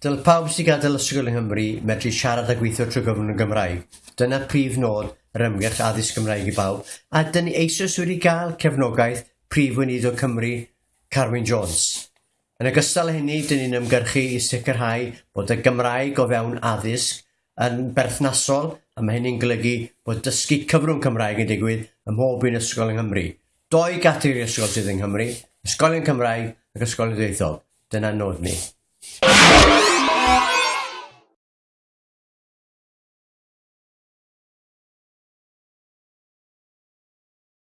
Dyl pawb sy'n gadael ysgol yng Nghymru medru siarad a gweithio trwy gyfrwng y Gymraeg. Dyna prif nod yr ymgyrch addysg Gymraeg i bawb, a dyn ni eisoes wedi gael cefnogaeth prif weinidog Cymru, Carwyn Jones. Yn ogystal â hynny, dyn ni'n ymgyrchu i sicrhau bod y Gymraeg o fewn addysg yn berthnasol, a mae hynny'n golygu bod dysgu cyfrwng Cymraeg yn digwydd ym mhob un ysgol yng Nghymru. Doi gategori ysgol sydd yng Nghymru, ysgolion Cymraeg ac ysgolion dweithol. Dyna nod ni.